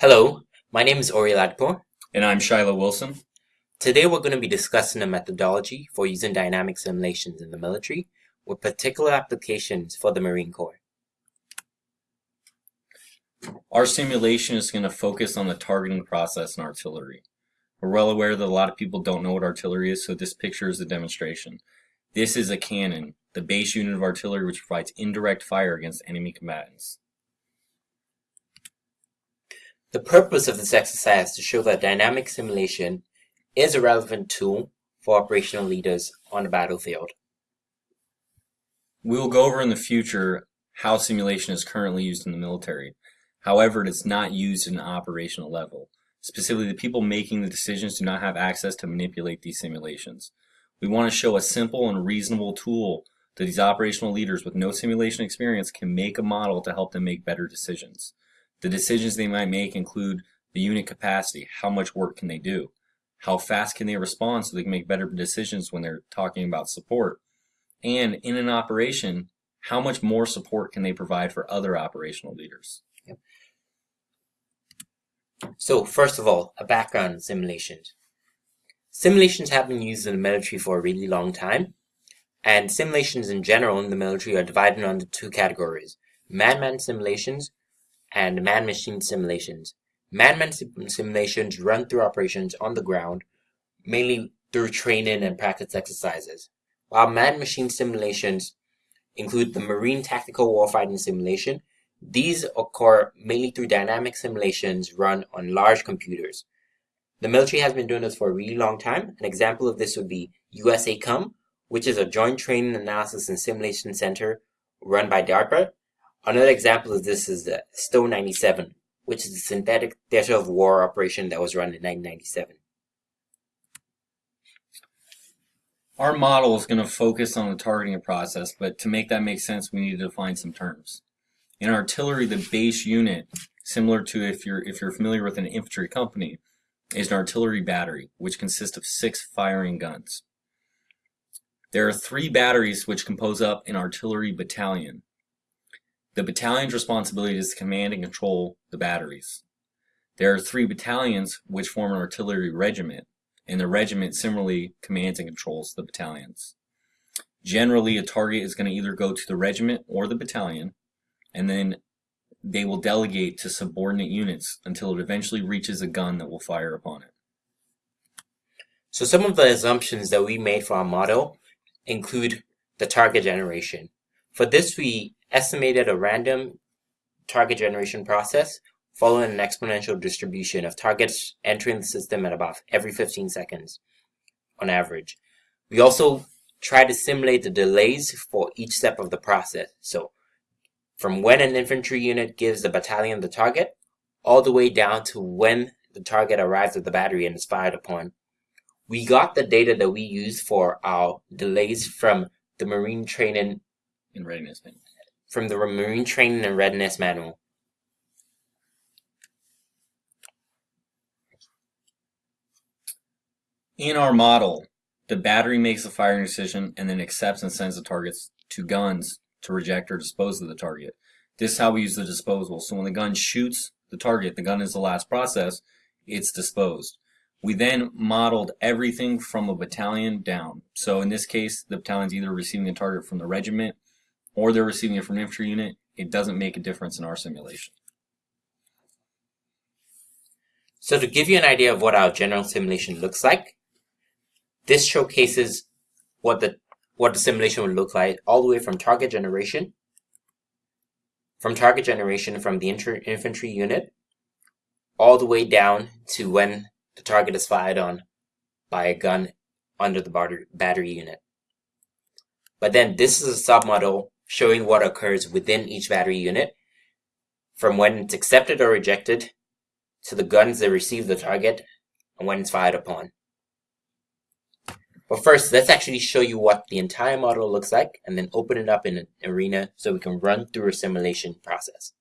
Hello, my name is Ori Ladpur. And I'm Shiloh Wilson. Today we're going to be discussing a methodology for using dynamic simulations in the military with particular applications for the Marine Corps. Our simulation is going to focus on the targeting process in artillery. We're well aware that a lot of people don't know what artillery is, so this picture is a demonstration. This is a cannon, the base unit of artillery which provides indirect fire against enemy combatants. The purpose of this exercise is to show that dynamic simulation is a relevant tool for operational leaders on the battlefield. We will go over in the future how simulation is currently used in the military. However, it is not used at an operational level. Specifically, the people making the decisions do not have access to manipulate these simulations. We want to show a simple and reasonable tool that these operational leaders with no simulation experience can make a model to help them make better decisions. The decisions they might make include the unit capacity, how much work can they do, how fast can they respond so they can make better decisions when they're talking about support, and in an operation, how much more support can they provide for other operational leaders. Yep. So first of all, a background in simulations. Simulations have been used in the military for a really long time, and simulations in general in the military are divided into two categories, man-man simulations and man-machine simulations. Man-man simulations run through operations on the ground, mainly through training and practice exercises, while man-machine simulations include the Marine Tactical Warfighting Simulation. These occur mainly through dynamic simulations run on large computers. The military has been doing this for a really long time. An example of this would be USACOM, which is a Joint Training Analysis and Simulation Center run by DARPA Another example of this is the STOW 97, which is a synthetic theater of war operation that was run in 1997. Our model is going to focus on the targeting process, but to make that make sense, we need to define some terms. In artillery, the base unit, similar to if you're if you're familiar with an infantry company, is an artillery battery, which consists of six firing guns. There are three batteries which compose up an artillery battalion. The battalion's responsibility is to command and control the batteries. There are three battalions which form an artillery regiment, and the regiment similarly commands and controls the battalions. Generally, a target is going to either go to the regiment or the battalion, and then they will delegate to subordinate units until it eventually reaches a gun that will fire upon it. So some of the assumptions that we made for our model include the target generation. For this, we estimated a random target generation process following an exponential distribution of targets entering the system at about every 15 seconds on average. We also try to simulate the delays for each step of the process. So from when an infantry unit gives the battalion the target, all the way down to when the target arrives at the battery and is fired upon. We got the data that we used for our delays from the Marine Training in Readiness from the Marine Training and Readiness Manual. In our model, the battery makes the firing decision and then accepts and sends the targets to guns to reject or dispose of the target. This is how we use the disposal. So when the gun shoots the target, the gun is the last process, it's disposed. We then modeled everything from a battalion down. So in this case, the battalion's either receiving a target from the regiment or they're receiving it from an infantry unit, it doesn't make a difference in our simulation. So to give you an idea of what our general simulation looks like, this showcases what the what the simulation would look like all the way from target generation, from target generation from the infantry unit, all the way down to when the target is fired on by a gun under the battery unit. But then this is a submodel showing what occurs within each battery unit, from when it's accepted or rejected, to the guns that receive the target, and when it's fired upon. But first, let's actually show you what the entire model looks like, and then open it up in an arena so we can run through a simulation process.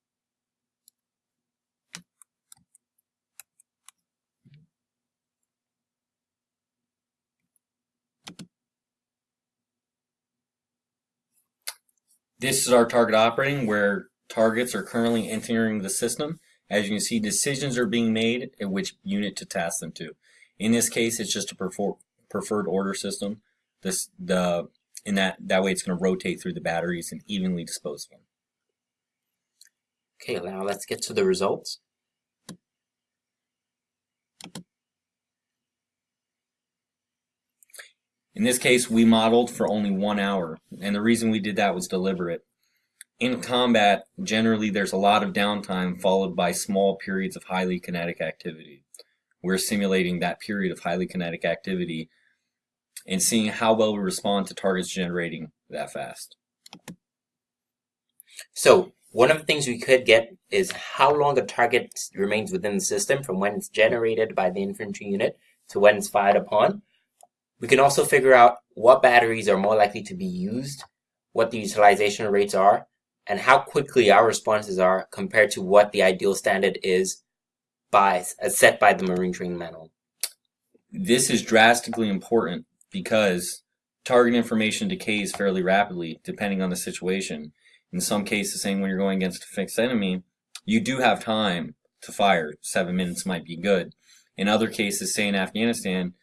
This is our target operating where targets are currently entering the system As you can see, decisions are being made at which unit to task them to. In this case, it's just a prefer preferred order system. This the in that that way it's going to rotate through the batteries and evenly dispose of them. Okay, now let's get to the results. In this case, we modeled for only one hour, and the reason we did that was deliberate. In combat, generally there's a lot of downtime followed by small periods of highly kinetic activity. We're simulating that period of highly kinetic activity and seeing how well we respond to targets generating that fast. So one of the things we could get is how long a target remains within the system from when it's generated by the infantry unit to when it's fired upon. We can also figure out what batteries are more likely to be used, what the utilization rates are, and how quickly our responses are compared to what the ideal standard is by as set by the Marine Training Manual. This is drastically important because target information decays fairly rapidly depending on the situation. In some cases, saying when you're going against a fixed enemy, you do have time to fire. Seven minutes might be good. In other cases, say in Afghanistan,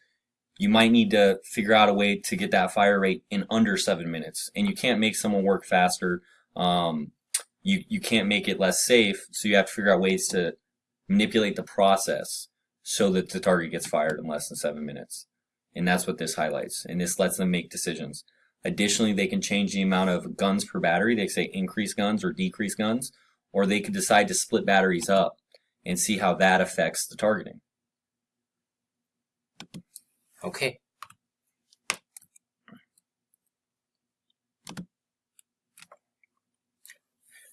you might need to figure out a way to get that fire rate in under seven minutes. And you can't make someone work faster. Um, you, you can't make it less safe. So you have to figure out ways to manipulate the process so that the target gets fired in less than seven minutes. And that's what this highlights. And this lets them make decisions. Additionally, they can change the amount of guns per battery. They say increase guns or decrease guns, or they could decide to split batteries up and see how that affects the targeting. Okay.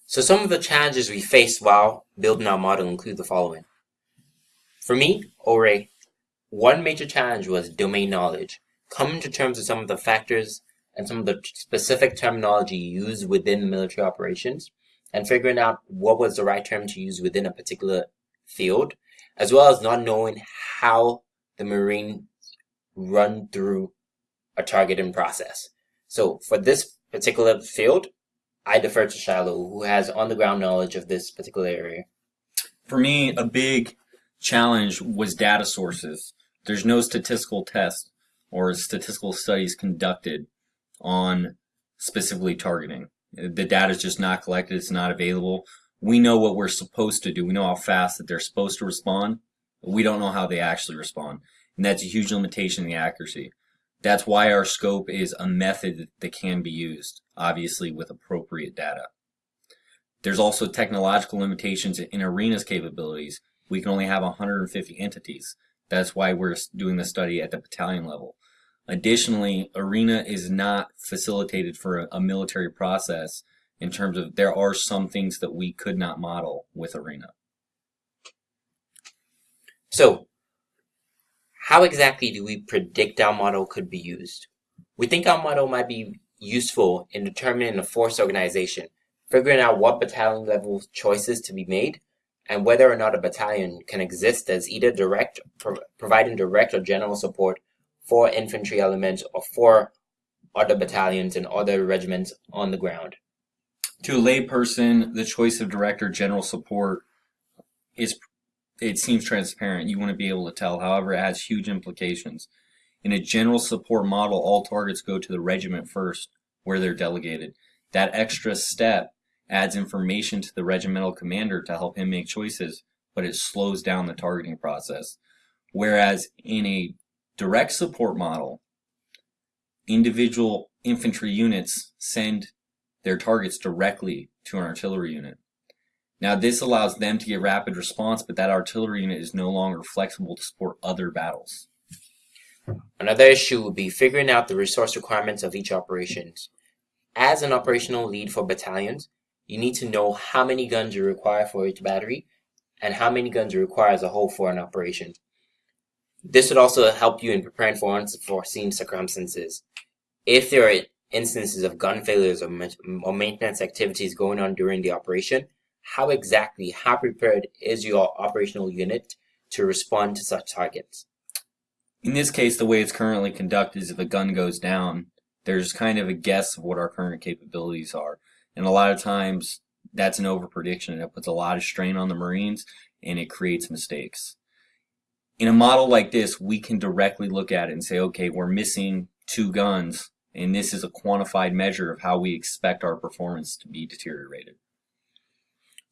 So some of the challenges we faced while building our model include the following. For me, Ori, one major challenge was domain knowledge, coming to terms with some of the factors and some of the specific terminology used within military operations, and figuring out what was the right term to use within a particular field, as well as not knowing how the Marines run through a targeting process. So for this particular field, I defer to Shiloh, who has on the ground knowledge of this particular area. For me, a big challenge was data sources. There's no statistical test or statistical studies conducted on specifically targeting. The data is just not collected, it's not available. We know what we're supposed to do. We know how fast that they're supposed to respond. we don't know how they actually respond. And that's a huge limitation in the accuracy. That's why our scope is a method that can be used, obviously with appropriate data. There's also technological limitations in ARENA's capabilities. We can only have 150 entities. That's why we're doing the study at the battalion level. Additionally, ARENA is not facilitated for a, a military process in terms of there are some things that we could not model with ARENA. So, how exactly do we predict our model could be used? We think our model might be useful in determining a force organization, figuring out what battalion level choices to be made, and whether or not a battalion can exist as either direct, pro providing direct or general support for infantry elements or for other battalions and other regiments on the ground. To a layperson, the choice of direct or general support is it seems transparent. You want to be able to tell. However, it has huge implications. In a general support model, all targets go to the regiment first, where they're delegated. That extra step adds information to the regimental commander to help him make choices, but it slows down the targeting process. Whereas in a direct support model, individual infantry units send their targets directly to an artillery unit. Now this allows them to get rapid response, but that artillery unit is no longer flexible to support other battles. Another issue would be figuring out the resource requirements of each operations. As an operational lead for battalions, you need to know how many guns you require for each battery and how many guns you require as a whole for an operation. This would also help you in preparing for unforeseen circumstances. If there are instances of gun failures or, maintenance activities going on during the operation, how exactly, how prepared is your operational unit to respond to such targets? In this case, the way it's currently conducted is if a gun goes down, there's kind of a guess of what our current capabilities are. And a lot of times that's an over prediction and it puts a lot of strain on the Marines and it creates mistakes. In a model like this, we can directly look at it and say, okay, we're missing two guns, and this is a quantified measure of how we expect our performance to be deteriorated.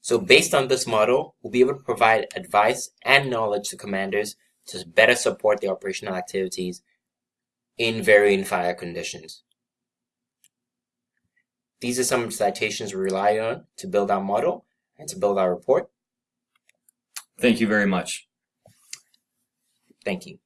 So based on this model, we'll be able to provide advice and knowledge to commanders to better support the operational activities in varying fire conditions. These are some citations we rely on to build our model and to build our report. Thank you very much. Thank you.